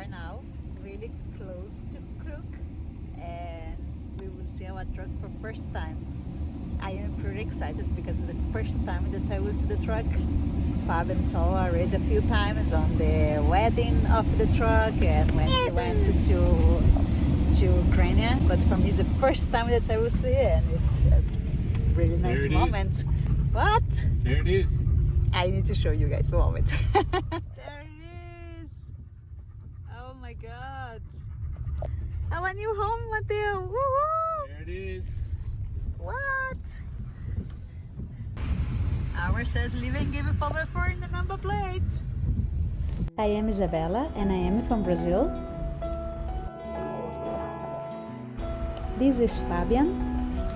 are now really close to Krug and we will see our truck for first time. I am pretty excited because it's the first time that I will see the truck. Fabian saw already a few times on the wedding of the truck and when he went to to Ukraine, but for me it's the first time that I will see it and it's a really nice it is. moment. But There it is. I need to show you guys a moment. there it is. Oh my god. Our new home, Mateo. Woohoo! There it is. What? Ours says living give over for in the number plate. I am Isabella and I am from Brazil. This is Fabian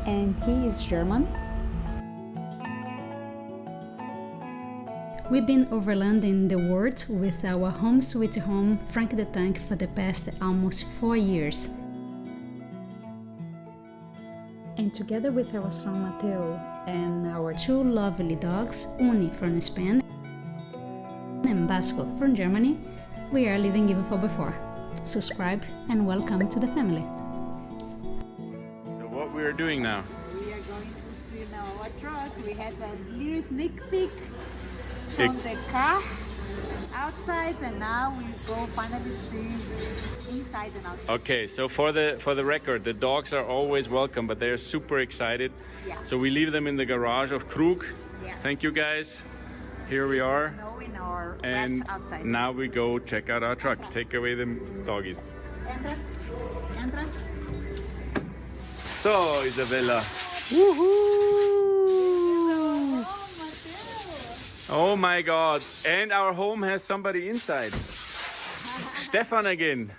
and he is German. We've been overlanding the world with our home sweet home Frank the Tank for the past almost four years. And together with our son Mateo and our two lovely dogs, Uni from Spain and Basco from Germany, we are living even for before. Subscribe and welcome to the family. So what we are doing now? We are going to see now our truck. We had a little sneak peek Big. From the car outside and now we go finally see inside and outside. Okay, so for the for the record, the dogs are always welcome, but they are super excited. Yeah. So we leave them in the garage of Krug. Yeah. Thank you guys. Here we are. And outside. now we go check out our truck. Take away the doggies. Entra. Entra. So, Isabella. Oh my god. And our home has somebody inside. Stefan again.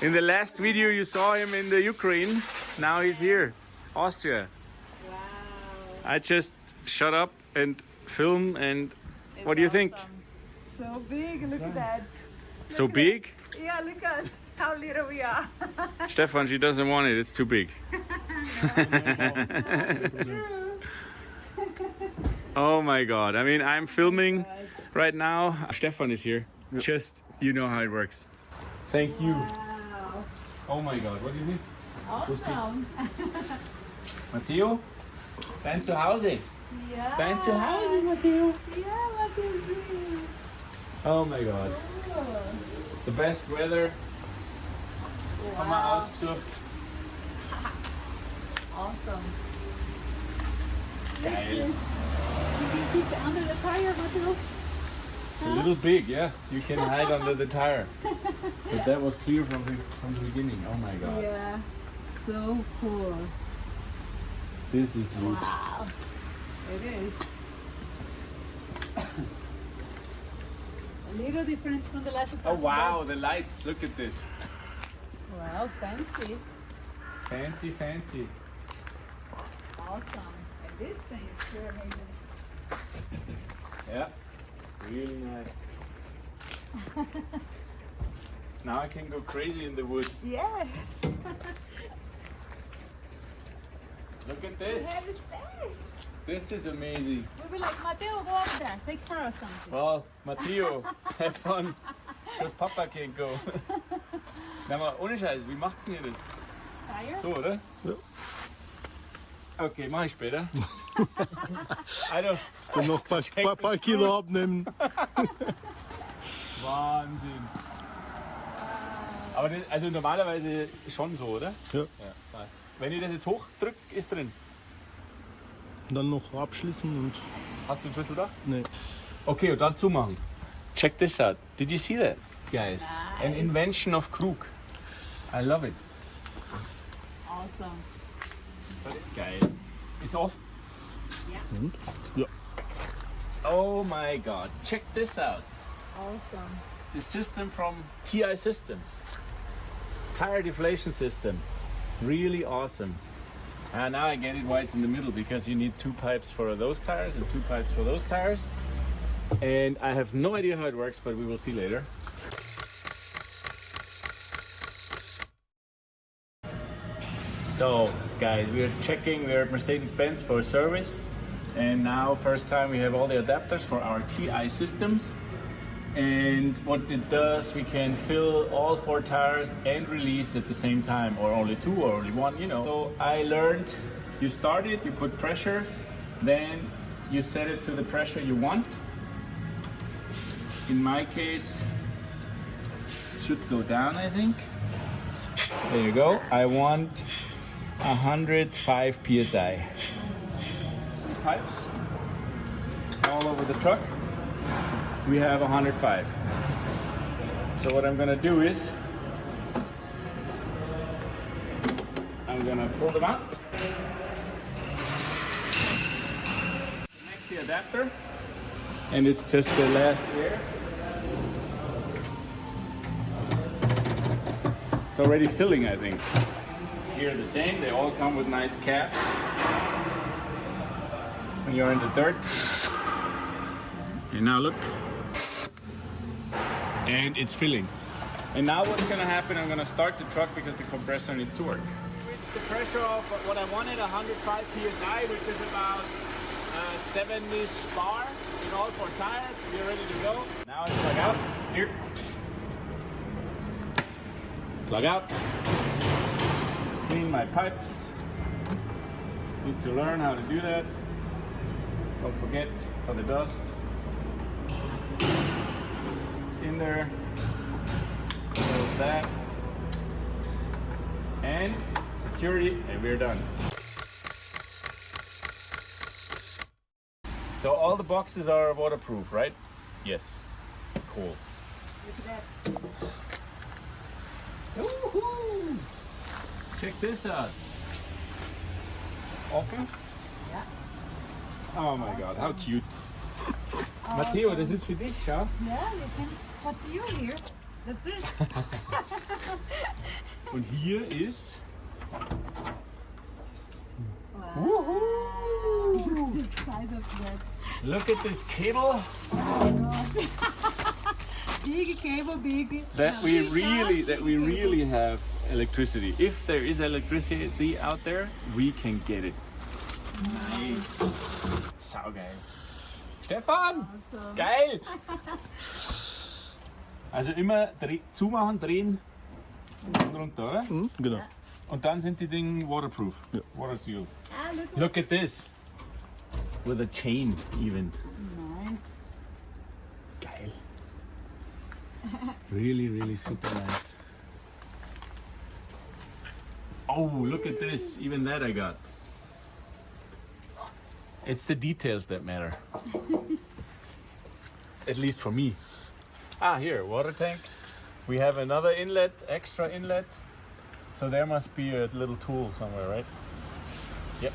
In the last video you saw him in the Ukraine. Now he's here. Austria. Wow. I just shut up and film and what do you think? So big, look at that. So big? Yeah, look at us, how little we are. Stefan, she doesn't want it. It's too big. oh my god. I mean, I'm filming right now. Stefan is here. Just, you know how it works. Thank you. Wow. Oh my god, what do you think? Awesome. Matteo? Dein Zuhause. Yeah. Dein Zuhause, Matteo. Yeah, look at this. Oh my god. The best weather. Haben wir Wow. ausgesucht. Awesome. Geil. Yes. You can fit under the tire, Mateo. It's a little big, yeah. You can hide under the tire. But that was clear from the, from the beginning. Oh my god. Yeah. So cool. This is huge. Wow. It is. A little different from the last Oh wow, but- the lights. Look at this. Wow, fancy. Fancy, fancy. Awesome. And this thing is pure amazing. Yeah. Really nice. now I can go crazy in the woods. Yes. Look at we this. have the stairs. This is amazing. We'll be like, Mateo, go up there. Take care of something. Well, Matteo, have fun. Because Papa can't go. Na mal, ohne Scheiß, wie macht's denn ihr das? Tire? So, oder? Ja. Okay, mach ich später. also, Dann noch ein paar, paar, paar Kilo abnehmen. Wahnsinn. Aber das, also normalerweise schon so, oder? Ja. Ja, passt. Wenn ich das jetzt hochdrück, ist drin. Dann noch abschließen und. Hast du den Schlüssel da? Nee. Okay, und dann zumachen. Check this out. Did you see that, guys? An Nice. invention of Krug. I love it. Awesome. Geil. Ist off. Und? Ja. Oh my god. Check this out. Awesome. The system from TI Systems. Tire deflation system. Really awesome. And now I get it why it's in the middle because you need two pipes for those tires and two pipes for those tires. And I have no idea how it works, but we will see later. So, guys, we are checking. We're at Mercedes-Benz for service, and now first time we have all the adapters for our TI systems. And what it does, we can fill all four tires and release at the same time, or only two, or only one, you know. So I learned you start it, you put pressure, then you set it to the pressure you want. In my case, should go down, I think. There you go. I want 105 psi. Pipes all over the truck. We have 105. So what I'm gonna do is I'm gonna pull them out. Connect the adapter, and it's just the last air. It's already filling, I think. Here the same, they all come with nice caps. When you're in the dirt. And now look. And it's filling. And now what's gonna happen, I'm gonna start the truck because the compressor needs to work. Reach the pressure of what I wanted, 105 PSI, which is about uh, 7-ish bar in all four tires. We're ready to go. Now I plug out, here. Plug out. My pipes. Need to learn how to do that. Don't forget for the dust. It's in there. Close that. And security, and we're done. So all the boxes are waterproof, right? Yes. Cool. Check this out. Offen? Yeah. Oh my god, how cute. Matteo, das ist für dich, schau. Yeah, you can. What's you here? That's it. Und hier ist. Wow. the size of that. Look at this cable big cable, big. that we really that we really have electricity. If there is electricity out there, we can get it. Nice. Saugeil. Stefan! Awesome. Geil! Also immer dreh, zumachen, drehen und runter, oder? Mhm, genau. Und dann sind die Dinge waterproof, Ja. water sealed. Ah, look. Look at this. With a chain even. Nice. Geil. Really, really super nice. Oh, look at this. Even that I got. It's the details that matter. At least for me. Ah, here, water tank. We have another inlet, extra inlet. So there must be a little tool somewhere, right? Yep.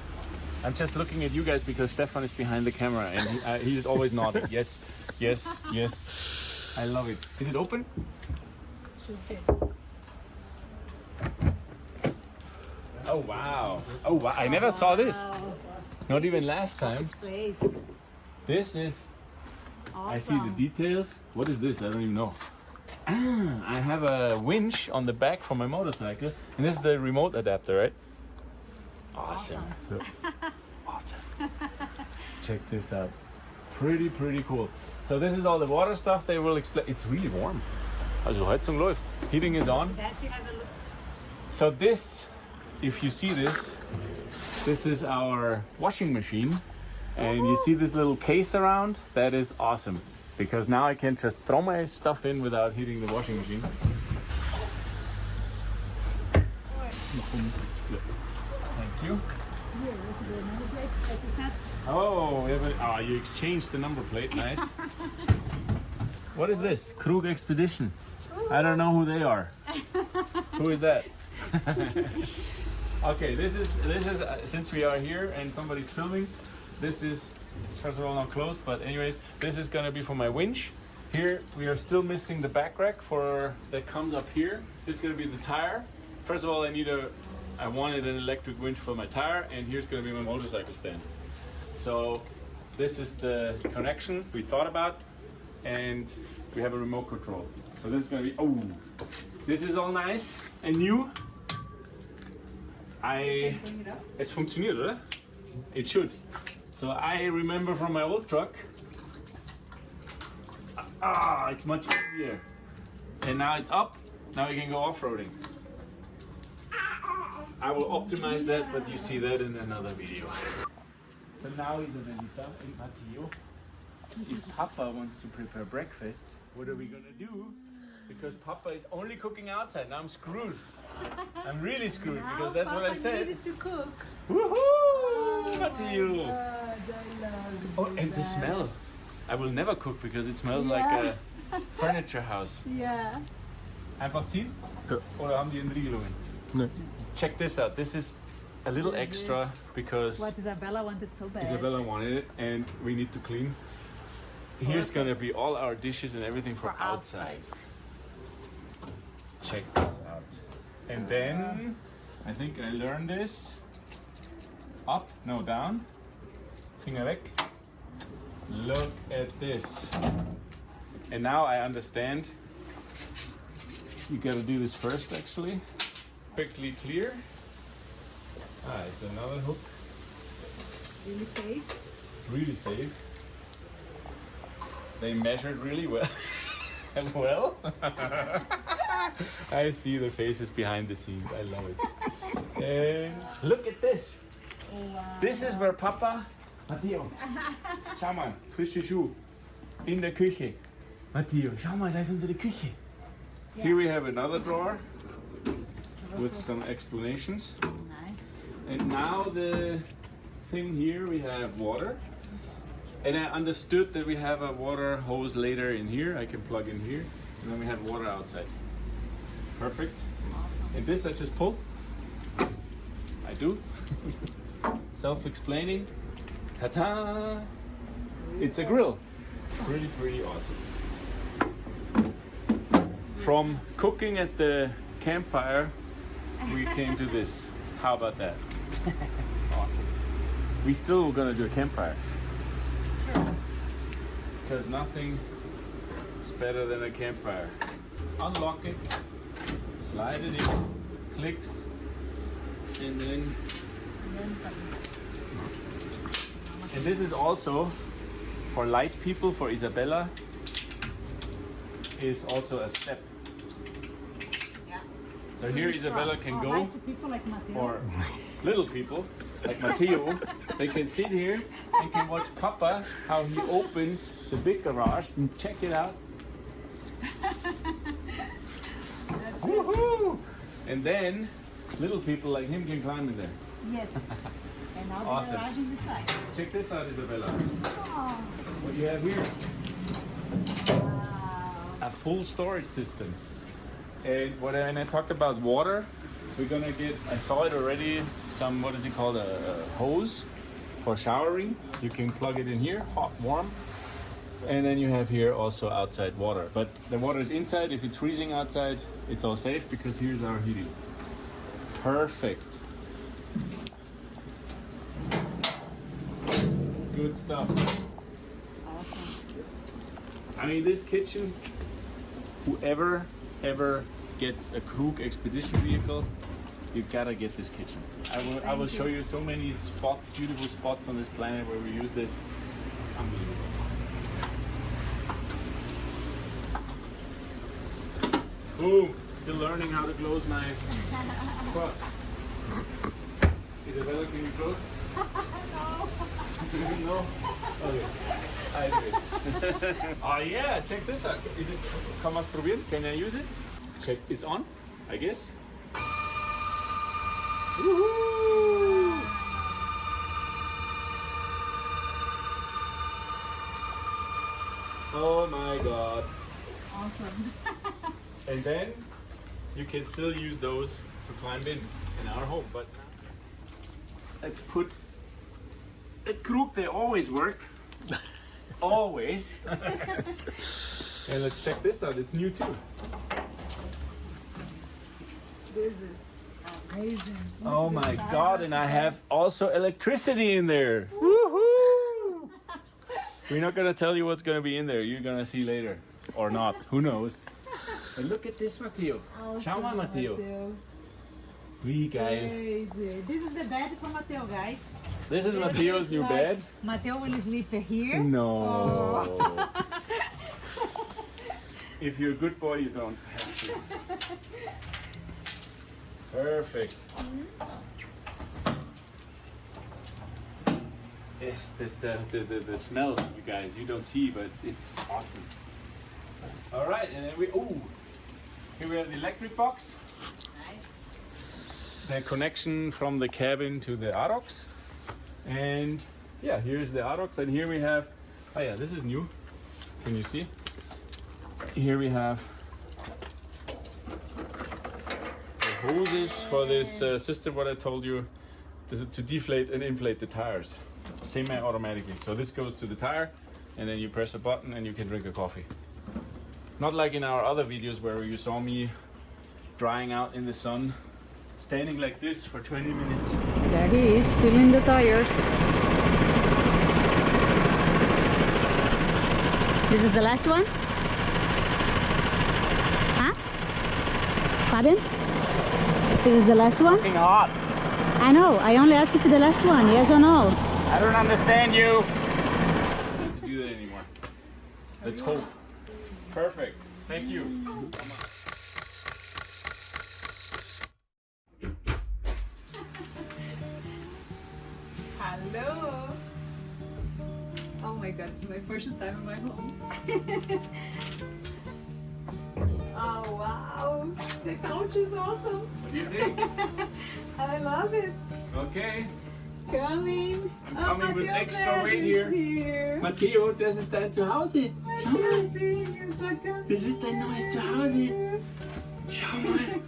I'm just looking at you guys because Stefan is behind the camera and he, uh, he's always nodding. Yes, yes, yes. I love it. Is it open? Oh wow. Oh wow. I never saw this. Not even last time. This is Awesome. I see the details. What is this? I don't even know. Ah, I have a winch on the back for my motorcycle, and this is the remote adapter, right? Awesome. Awesome. Check this out. Pretty, pretty cool. So this is all the water stuff. They will explain. It's really warm. Also Heizung läuft. Heating is on. That you have a. So this, if you see this, this is our washing machine. And you see this little case around? That is awesome. Because now I can just throw my stuff in without heating the washing machine. Thank you. Here, look at the number plate that you said. Oh, we have a, oh, you exchanged the number plate. Nice. what is this? Krug Expedition. I don't know who they are. who is that? okay, this is this is uh, since we are here and somebody's filming. This is first of all not closed, but anyways, this is gonna be for my winch. Here we are still missing the back rack for that comes up here. This is gonna be the tire. First of all, I need a I wanted an electric winch for my tire, and here's gonna be my motorcycle stand. So this is the connection we thought about, and we have a remote control. So this is gonna be oh, this is all nice and new. I Bring it es funktioniert, oder? It should. So I remember from my old truck, Ah, it's much easier. And now it's up. Now we can go off-roading. I will optimize that, but you see that in another video. So now he's a Isabelita and Matteo, if Papa wants to prepare breakfast, what are we gonna do? Because Papa is only cooking outside. Now I'm screwed. I'm really screwed because that's what I said. to cook. Woohoo! Oh, Matteo! God, I love Oh, and the smell. I will never cook because it smells like a furniture house. Yeah. Einfach ziehen? Ja. Oder haben die Entriegelungen? Ne. Check this out. This is a little extra because What Isabella wanted so bad. Isabella wanted it and we need to clean. Here's gonna be all our dishes and everything for, for outside. outside. Check this out. And then I think I learned this. Up, no down. Finger weg. Look at this. And now I understand. You gotta do this first actually. Quickly clear. Ah, it's another hook. Really safe. Really safe. They measured really well. And well. I see the faces behind the scenes. I love it. And look at this. This is where Papa. Matteo. Schau mal, frische Schuh. In der Küche. Matteo, schau mal, da ist unsere Küche. Here we have another drawer with some explanations. And now the thing here we have water. And I understood that we have a water hose later in here. I can plug in here. And then we have water outside. Perfect. And this I just pull. I do. Self-explaining. Ta-ta! It's a grill. Pretty, pretty awesome. From cooking at the campfire, we came to this. How about that? awesome. We still gonna do a campfire. Because nothing is better than a campfire. Unlock it, slide it in, clicks, and then. And this is also for light people, for Isabella, is also a step. So here Isabella can go. Hi to people like or little people like Matteo, they can sit here and can watch Papa how he opens the big garage and check it out. Woohoo! And then little people like him can climb in there. Yes. and now Awesome. the garage on the side. Check this out, Isabella. Oh, What do you have here? wow. A full storage system. And what I, and I talked about water, we're gonna get. I saw it already. Some what is it called? A, a hose for showering. You can plug it in here, hot, warm. And then you have here also outside water. But the water is inside. If it's freezing outside, it's all safe because here's our heating. Perfect. Good stuff. Awesome. I mean, this kitchen, whoever ever gets a Krug expedition vehicle, you gotta get this kitchen. I will, I will Thank show you. you so many spots, beautiful spots on this planet where we use this. It's unbelievable. Boom! Still learning how to close my truck. Isabella, can you close? no. Okay. I do. oh ah, yeah, check this out. Is it? Kann man probieren? Can I use it? Check. It's on. I guess. Woohoo! Oh my god. Awesome. And then you can still use those to climb in in our home. But let's put a group. They always work. always. and let's check this out. It's new too. this is amazing. Oh Look my god! And I have also electricity in there. Woohoo! We're not gonna tell you what's gonna be in there. You're gonna see later, or not. Who knows? And look at this, Matteo. Oh, awesome, Schau mal, Matteo. Wie geil. Crazy. This is the bed for Matteo, guys. This is Matteo's new Like, bed. Matteo will sleep here. No. Oh. if you're a good boy, you don't have to. Perfect. Mm-hmm. Yes, this the, the, the, the smell, you guys, you don't see, but it's awesome. All right, and then we, oh, here we have the electric box. Nice. The connection from the cabin to the Arocs. And yeah, here's the Arocs, and here we have. Oh yeah, this is new. Can you see? Here we have the hoses for this uh, system. What I told you to, to deflate and inflate the tires, semi-automatically. So this goes to the tire, and then you press a button and you can drink a coffee. Not like in our other videos where you saw me drying out in the sun standing like this for 20 minutes. There he is, filling the tires. This is the last one? Huh? Pardon? This is the last one? Fucking hot. I know, I only asked you for the last one, yes or no? I don't understand you. Don't do that anymore. Let's hope. Perfect. Thank you. Oh. First time in my home. oh wow, the couch is awesome. What do you think? I love it. Okay. Coming. I'm oh, coming with extra weight here. here. Matteo, das ist dein Zuhause. Schau mal. You're so good. Das ist dein neues Zuhause. Schau mal.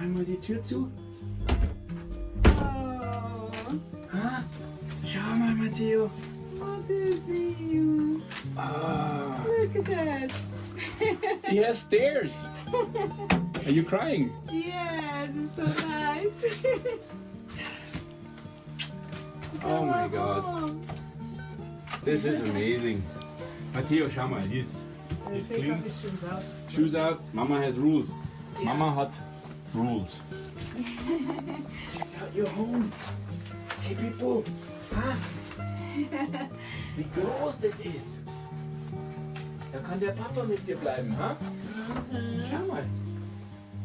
Einmal die Tür zu. Oh, Ah, Schau mal, Matteo. Oh, to see you. Ah, Look at that. he has stairs. Are you crying? yes, it's so nice. Oh my god. This is amazing. Matteo, schau mal, he's, he's Take clean. off his shoes out. Shoes out. Mama has rules. Mama hat rules. Check out your home. Hey people. Ah. Wie groß das ist. Da kann der Papa mit dir bleiben, ha? Schau mal.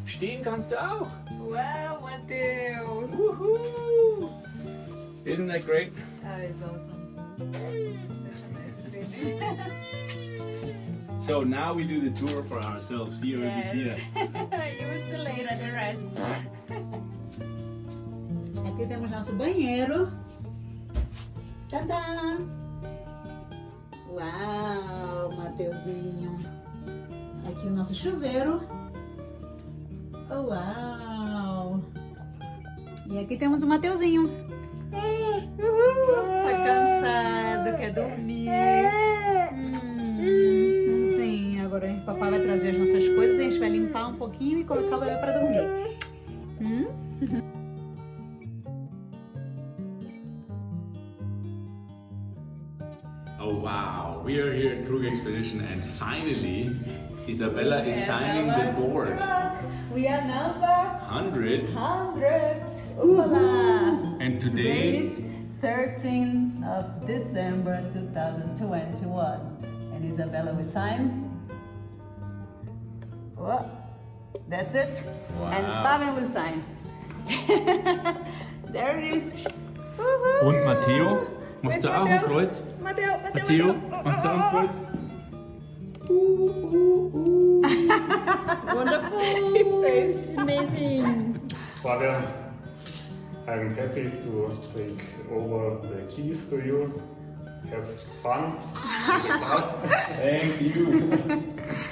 Stehen kannst du auch. Wow, Matteo. Woohoo! Isn't that great? That is awesome. Such a nice feeling. So now we do the tour for ourselves. Here we see Yes. that. you will see later the rest. Aqui temos nosso banheiro. Tadã! Uau, Mateuzinho. Aqui o nosso chuveiro. Uau! E aqui temos o Mateuzinho. Uhul, tá cansado, quer dormir. Hum, sim, agora o papai vai trazer as nossas coisas, a gente vai limpar um pouquinho e colocar o bebê pra dormir. Wow, we are here at Krug Expedition and finally Isabella is signing the board. We are number 100 100. Voila. and Today today is 13th of December 2021. And Isabella will sign. Oh, that's it. And Fabian will sign. there it is. Woohoo. und Matteo, machst du auch ein Kreuz? Matteo, Matteo, machst du auch ein Kreuz? Wonderful. His face. Amazing. Fabian, I'm happy to take over the keys to you. Have fun. Thank you.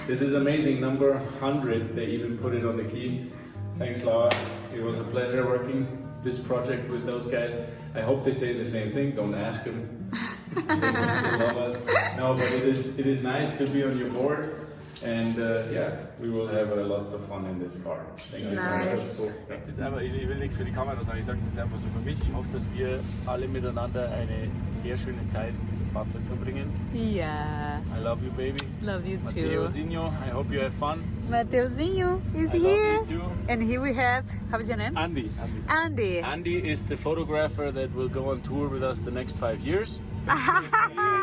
this is amazing, number 100. They even put it on the key. Thanks, Laura. It was a pleasure working this project with those guys. I hope they say the same thing. Don't ask them. they will still love us. No, but it is it is nice to be on your board. And uh, yeah, we will have uh, lots of fun in this car. Thank you so Nice. much. Jetzt einfach, ich will nichts für die Kamera sagen, ich sage das jetzt einfach so für mich. Ich hoffe, dass wir alle miteinander eine sehr schöne Zeit in diesem Fahrzeug verbringen. Yeah, I love you, baby. love you Matteo too. Zinho, I hope you have fun. Mateuzinho is I love here. you too. And here we have, how is your name? Andy. Andy. Andy. Andy is the photographer that will go on tour with us the next five years.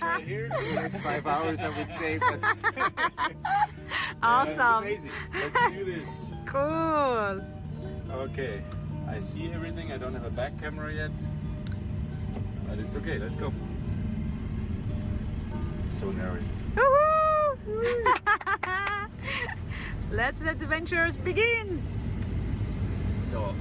Right here. next five hours, I would say. Awesome. amazing. Let's do this. Cool. Okay. I see everything. I don't have a back camera yet. But it's okay. Let's go. So nervous. Woohoo! Let's let the adventures begin. So